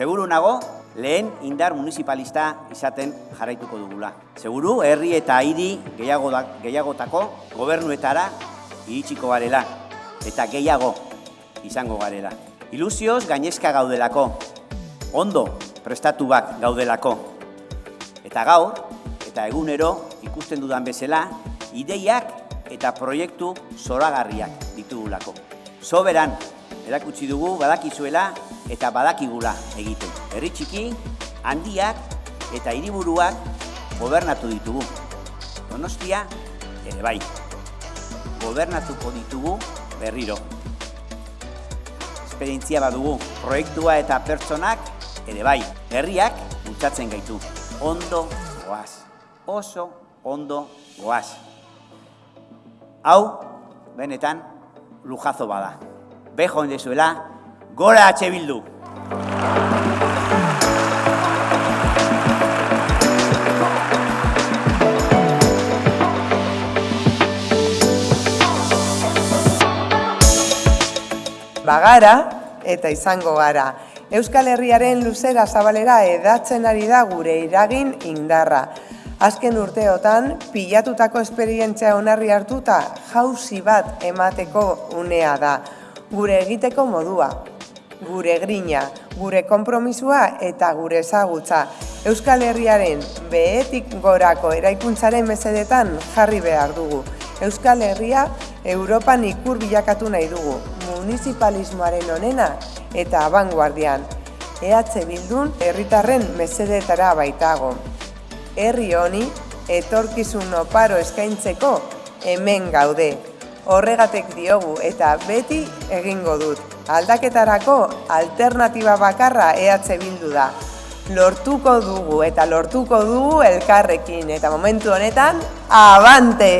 nago, lehen indar municipalista izaten jarraituko dugula. Seguru, herri eta hiri gehiago da, gehiagotako gobernuetara iritsiko garela eta gehiago izango garela. Ilusioz gainezka gaudelako, ondo prestatuak gaudelako. Eta gaur, eta egunero ikusten dudan bezala, ideiak eta proiektu zoragarriak ditugulako. Soberan, erakutsi dugu badakizuela eta badakigula egiten. Herri txiki, handiak eta hiriburuak gobernatu ditugu. Donostia, ere bai. Gobernatuko ditugu berriro. Esperientzia badugu, proiektua eta pertsonak ere bai. Herriak bultzatzen gaitu. Ondo goaz. Oso ondo goaz. Hau, benetan, lujazo bada. Bejo indezuela, gora atxe bildu! Bagara eta izango gara. Euskal Herriaren luzera zabalera edatzen ari da gure iragin indarra. Azken urteotan, pilatutako esperientzia onarri hartuta jauzi bat emateko unea da. Gure egiteko modua, gure grina, gure konpromisua eta gure ezagutza. Euskal Herriaren behetik gorako eraikuntzaren mesedetan jarri behar dugu. Euskal Herria Europan ikur bilakatu nahi dugu, municipalismoaren onena eta abanguardian. EH Bildun herritarren mesedetara baitago. Herri honi etorkizun oparo eskaintzeko hemen gaude. Horregatek diogu eta beti egingo dut. Aldaketarako alternatiba bakarra EH Bildu da. Lortuko dugu eta lortuko dugu elkarrekin eta momentu honetan, abante!